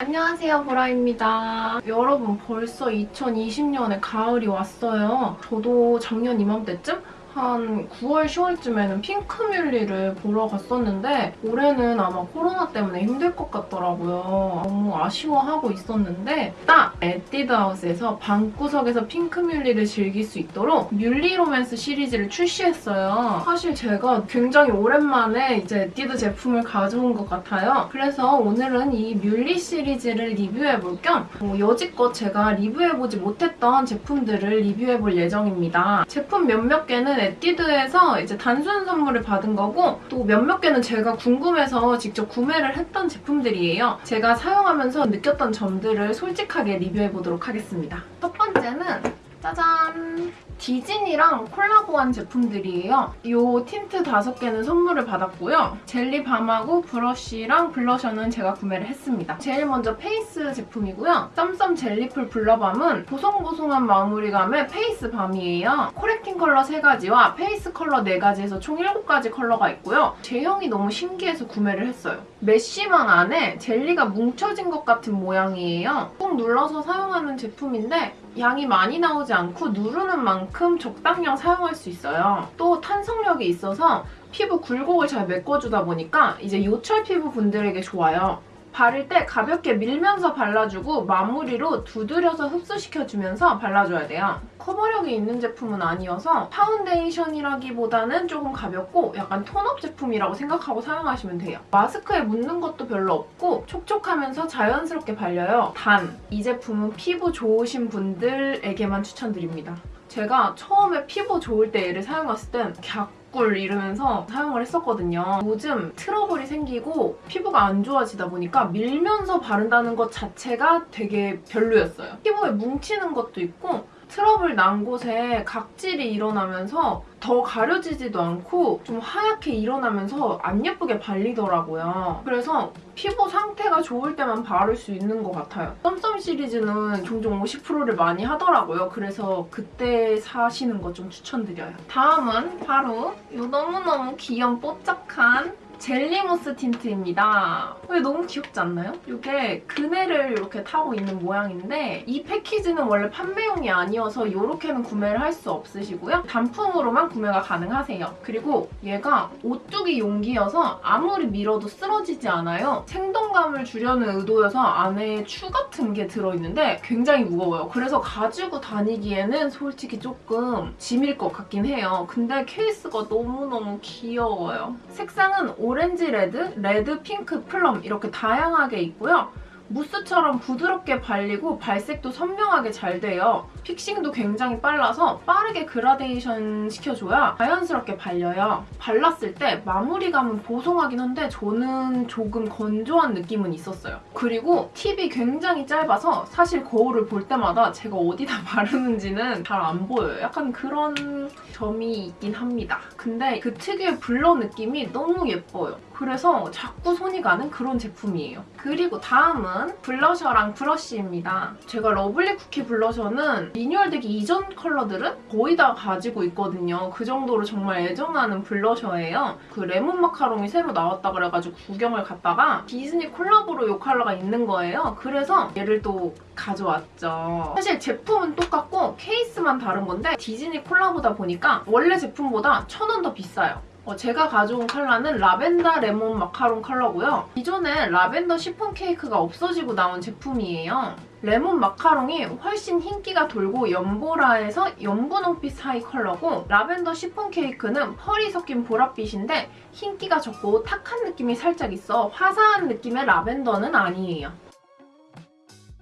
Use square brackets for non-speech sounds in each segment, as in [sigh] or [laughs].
안녕하세요 보라입니다. 여러분 벌써 2020년에 가을이 왔어요. 저도 작년 이맘때쯤 한 9월, 10월쯤에는 핑크뮬리를 보러 갔었는데 올해는 아마 코로나 때문에 힘들 것 같더라고요. 너무 아쉬워하고 있었는데 딱 에뛰드하우스에서 방구석에서 핑크뮬리를 즐길 수 있도록 뮬리 로맨스 시리즈를 출시했어요. 사실 제가 굉장히 오랜만에 이제 에뛰드 제품을 가져온 것 같아요. 그래서 오늘은 이 뮬리 시리즈를 리뷰해볼 겸 뭐 여지껏 제가 리뷰해보지 못했던 제품들을 리뷰해볼 예정입니다. 제품 몇몇 개는 에뛰드에서 이제 단순 선물을 받은 거고 또 몇몇 개는 제가 궁금해서 직접 구매를 했던 제품들이에요. 제가 사용하면서 느꼈던 점들을 솔직하게 리뷰해보도록 하겠습니다. 첫 번째는 짜잔! 디즈니랑 콜라보한 제품들이에요. 이 틴트 5개는 선물을 받았고요. 젤리 밤하고 브러쉬랑 블러셔는 제가 구매를 했습니다. 제일 먼저 페이스 제품이고요. 썸썸 젤리풀 블러밤은 보송보송한 마무리감의 페이스 밤이에요. correcting 컬러 3가지와 페이스 컬러 4가지에서 총 7가지 컬러가 있고요. 제형이 너무 신기해서 구매를 했어요. mesh망 안에 젤리가 뭉쳐진 것 같은 모양이에요. 꾹 눌러서 사용하는 제품인데 양이 많이 나오지 않고 누르는 만큼 적당량 사용할 수 있어요. 또 탄성력이 있어서 피부 굴곡을 잘 메꿔주다 보니까 이제 요철 피부 분들에게 좋아요. 바를 때 가볍게 밀면서 발라주고 마무리로 두드려서 흡수시켜주면서 발라줘야 돼요. 커버력이 있는 제품은 아니어서 파운데이션이라기보다는 조금 가볍고 약간 톤업 제품이라고 생각하고 사용하시면 돼요. 마스크에 묻는 것도 별로 없고 촉촉하면서 자연스럽게 발려요. 단, 이 제품은 피부 좋으신 분들에게만 추천드립니다. 제가 처음에 피부 좋을 때 얘를 사용했을 땐 갸... 꿀 이러면서 사용을 했었거든요. 요즘 트러블이 생기고 피부가 안 좋아지다 보니까 밀면서 바른다는 것 자체가 되게 별로였어요. 피부에 뭉치는 것도 있고 트러블 난 곳에 각질이 일어나면서 더 가려지지도 않고 좀 하얗게 일어나면서 안 예쁘게 발리더라고요. 그래서 피부 상태가 좋을 때만 바를 수 있는 것 같아요. 썸썸 시리즈는 종종 50%를 많이 하더라고요. 그래서 그때 사시는 거 좀 추천드려요. 다음은 바로 이 너무너무 귀여운 뽀짝한 젤리무스 틴트입니다. 왜 너무 귀엽지 않나요? 이게 그네를 이렇게 타고 있는 모양인데 이 패키지는 원래 판매용이 아니어서 이렇게는 구매를 할 수 없으시고요. 단품으로만 구매가 가능하세요. 그리고 얘가 오뚜기 용기여서 아무리 밀어도 쓰러지지 않아요. 생동감을 주려는 의도여서 안에 추 같은 게 들어있는데 굉장히 무거워요. 그래서 가지고 다니기에는 솔직히 조금 짐일 것 같긴 해요. 근데 케이스가 너무너무 귀여워요. 색상은 오렌지 레드, 레드, 핑크, plum 이렇게 다양하게 있고요. 무스처럼 부드럽게 발리고 발색도 선명하게 잘 돼요. fixing도 굉장히 빨라서 빠르게 그라데이션 시켜줘야 자연스럽게 발려요. 발랐을 때 마무리감은 보송하긴 한데 저는 조금 건조한 느낌은 있었어요. 그리고 팁이 굉장히 짧아서 사실 거울을 볼 때마다 제가 어디다 [laughs] 바르는지는 잘 안 보여요. 약간 그런 점이 있긴 합니다. 근데 그 특유의 blur 느낌이 너무 예뻐요. 그래서 자꾸 손이 가는 그런 제품이에요. 그리고 다음은 블러셔랑 브러쉬입니다. 제가 러블리 쿠키 블러셔는 리뉴얼되기 이전 컬러들은 거의 다 가지고 있거든요. 그 정도로 정말 애정하는 블러셔예요. 그 레몬 마카롱이 새로 나왔다 그래가지고 구경을 갔다가 디즈니 콜라보로 이 컬러가 있는 거예요. 그래서 얘를 또 가져왔죠. 사실 제품은 똑같고 케이스만 다른 건데 디즈니 콜라보다 보니까 원래 제품보다 천 원 더 비싸요. 어, 제가 가져온 컬러는 라벤더 레몬 마카롱 컬러고요. 기존에 라벤더 시폰 케이크가 없어지고 나온 제품이에요. 레몬 마카롱이 훨씬 흰기가 돌고 연보라에서 연분홍빛 사이 컬러고 라벤더 시폰 케이크는 펄이 섞인 보랏빛인데 흰기가 적고 탁한 느낌이 살짝 있어 화사한 느낌의 라벤더는 아니에요.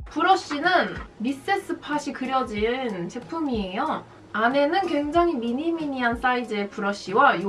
브러쉬는 미세스 팟이 그려진 제품이에요. 안에는 굉장히 미니미니한 사이즈의 브러쉬와 이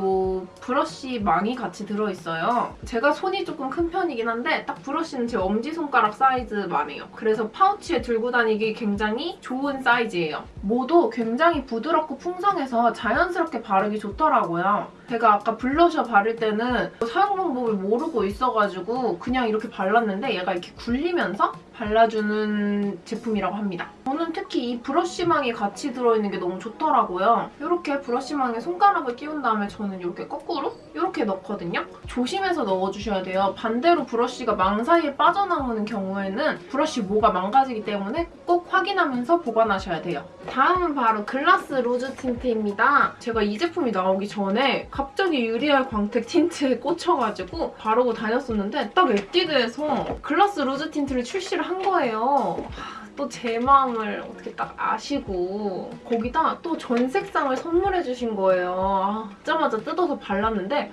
브러쉬 망이 같이 들어있어요. 제가 손이 조금 큰 편이긴 한데 딱 브러쉬는 제 엄지손가락 사이즈만 해요. 그래서 파우치에 들고 다니기 굉장히 좋은 사이즈예요. 모도 굉장히 부드럽고 풍성해서 자연스럽게 바르기 좋더라고요. 제가 아까 블러셔 바를 때는 사용 방법을 모르고 있어가지고 그냥 이렇게 발랐는데 얘가 이렇게 굴리면서 발라주는 제품이라고 합니다. 저는 특히 이 브러쉬망이 같이 들어있는 게 너무 좋더라고요. 이렇게 브러쉬망에 손가락을 끼운 다음에 저는 이렇게 거꾸로 이렇게 넣거든요. 조심해서 넣어주셔야 돼요. 반대로 브러쉬가 망 사이에 빠져나오는 경우에는 브러쉬 모가 망가지기 때문에 꼭 확인하면서 보관하셔야 돼요. 다음은 바로 글라스 루즈 틴트입니다. 제가 이 제품이 나오기 전에 갑자기 유리알 광택 틴트에 꽂혀가지고 바르고 다녔었는데 딱 에뛰드에서 글라스 루즈 틴트를 출시를 한 거예요. 또 제 마음을 어떻게 딱 아시고 거기다 또 전 색상을 선물해 주신 거예요. 아, 받자마자 뜯어서 발랐는데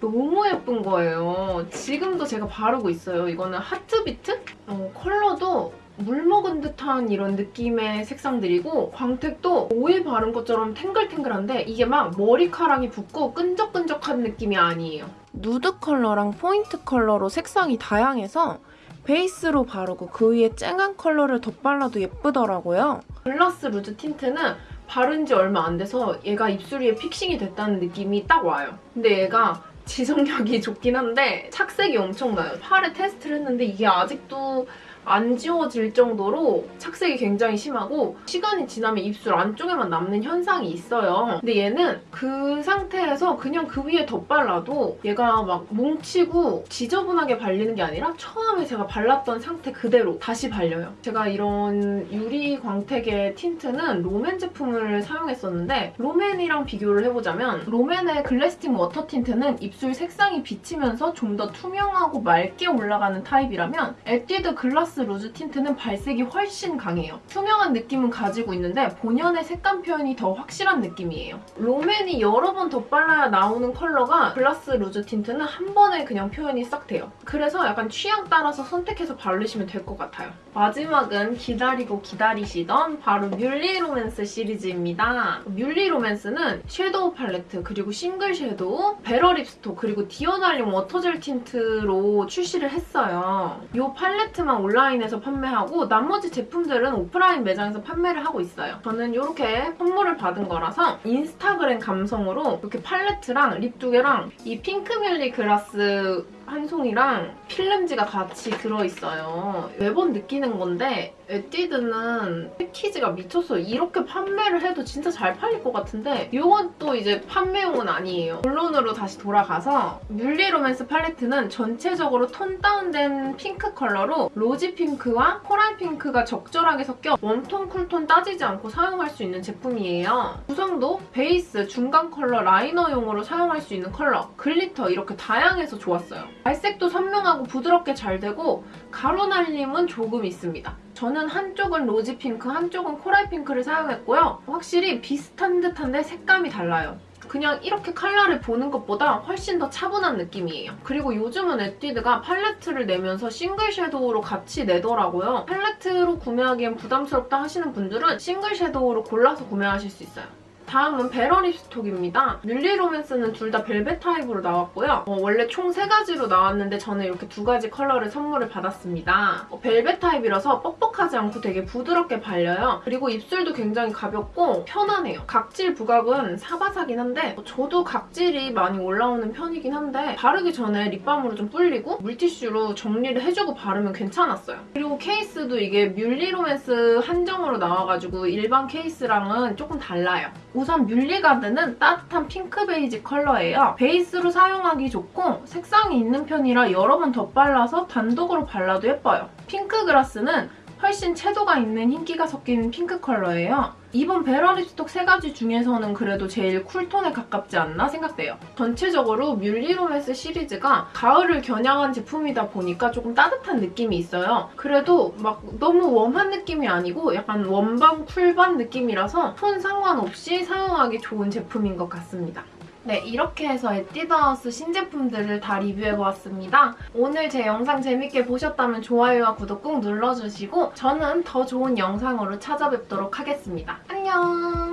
너무 예쁜 거예요. 지금도 제가 바르고 있어요. 이거는 하트비트? 어, 컬러도 물 먹은 듯한 이런 느낌의 색상들이고 광택도 오일 바른 것처럼 탱글탱글한데 이게 막 머리카락이 붙고 끈적끈적한 느낌이 아니에요. 누드 컬러랑 포인트 컬러로 색상이 다양해서 베이스로 바르고 그 위에 쨍한 컬러를 덧발라도 예쁘더라고요. 글라스 루즈 틴트는 바른 지 얼마 안 돼서 얘가 입술 위에 fixing이 됐다는 느낌이 딱 와요. 근데 얘가 지속력이 좋긴 한데 착색이 엄청나요. 팔에 테스트를 했는데 이게 아직도 안 지워질 정도로 착색이 굉장히 심하고 시간이 지나면 입술 안쪽에만 남는 현상이 있어요. 근데 얘는 그 상태에서 그냥 그 위에 덧발라도 얘가 막 뭉치고 지저분하게 발리는 게 아니라 처음에 제가 발랐던 상태 그대로 다시 발려요. 제가 이런 유리 광택의 틴트는 롬앤 제품을 사용했었는데 롬앤이랑 비교를 해보자면 롬앤의 글래스팅 워터 틴트는 입술 색상이 비치면서 좀 더 투명하고 맑게 올라가는 타입이라면 에뛰드 글라스 루즈 틴트는 발색이 훨씬 강해요. 투명한 느낌은 가지고 있는데 본연의 색감 표현이 더 확실한 느낌이에요. 롬앤이 여러 번 덧발라야 나오는 컬러가 글라스 루즈 틴트는 한 번에 그냥 표현이 싹 돼요. 그래서 약간 취향 따라서 선택해서 바르시면 될 것 같아요. 마지막은 기다리고 기다리시던 바로 뮬리 로맨스 시리즈입니다. 뮬리 로맨스는 섀도우 팔레트 그리고 싱글 섀도우, 베러 립스톡 그리고 디어달링 워터젤 틴트로 출시를 했어요. 이 팔레트만 온라인에서 판매하고 나머지 제품들은 오프라인 매장에서 판매를 하고 있어요. 저는 이렇게 선물을 받은 거라서 인스타그램 감성으로 이렇게 팔레트랑 립 두 개랑 이 핑크뮬리 글라스 한 송이랑 필름지가 같이 들어있어요. 매번 느끼는 건데 에뛰드는 패키지가 미쳤어요. 이렇게 판매를 해도 진짜 잘 팔릴 것 같은데 이건 또 이제 판매용은 아니에요. 본론으로 다시 돌아가서 뮬리 로맨스 팔레트는 전체적으로 톤 다운된 핑크 컬러로 rosy 핑크와 코랄 핑크가 적절하게 섞여 웜톤, 쿨톤 따지지 않고 사용할 수 있는 제품이에요. 구성도 베이스, 중간 컬러, 라이너용으로 사용할 수 있는 컬러, 글리터 이렇게 다양해서 좋았어요. 발색도 선명하고 부드럽게 잘 되고 가루 날림은 조금 있습니다. 저는 한쪽은 rosy 핑크, 한쪽은 코랄 핑크를 사용했고요. 확실히 비슷한 듯한데 색감이 달라요. 그냥 이렇게 컬러를 보는 것보다 훨씬 더 차분한 느낌이에요. 그리고 요즘은 에뛰드가 팔레트를 내면서 싱글 섀도우로 같이 내더라고요. 팔레트로 구매하기엔 부담스럽다 하시는 분들은 싱글 섀도우로 골라서 구매하실 수 있어요. 다음은 베러 립스톡입니다. 뮬리 로맨스는 둘 다 벨벳 타입으로 나왔고요. 어, 원래 총 세 가지로 나왔는데 저는 이렇게 두 가지 컬러를 선물을 받았습니다. 어, 벨벳 타입이라서 뻑뻑하지 않고 되게 부드럽게 발려요. 그리고 입술도 굉장히 가볍고 편안해요. 각질 부각은 사바사긴 한데 어, 저도 각질이 많이 올라오는 편이긴 한데 바르기 전에 립밤으로 좀 불리고 물티슈로 정리를 해주고 바르면 괜찮았어요. 그리고 케이스도 이게 뮬리 로맨스 한정으로 나와가지고 일반 케이스랑은 조금 달라요. 우선 뮬리가드는 따뜻한 핑크 베이지 컬러예요. 베이스로 사용하기 좋고 색상이 있는 편이라 여러 번 덧발라서 단독으로 발라도 예뻐요. 핑크 그라스는 훨씬 채도가 있는 흰기가 섞인 핑크 컬러예요. 이번 베러 립스톡 세 가지 중에서는 그래도 제일 쿨톤에 가깝지 않나 생각돼요. 전체적으로 뮬리 로맨스 시리즈가 가을을 겨냥한 제품이다 보니까 조금 따뜻한 느낌이 있어요. 그래도 막 너무 warm한 느낌이 아니고 약간 warm 반 cool 반 느낌이라서 톤 상관없이 사용하기 좋은 제품인 것 같습니다. 네, 이렇게 해서 에뛰드하우스 신제품들을 다 리뷰해보았습니다. 오늘 제 영상 재밌게 보셨다면 좋아요와 구독 꼭 눌러주시고 저는 더 좋은 영상으로 찾아뵙도록 하겠습니다. 안녕!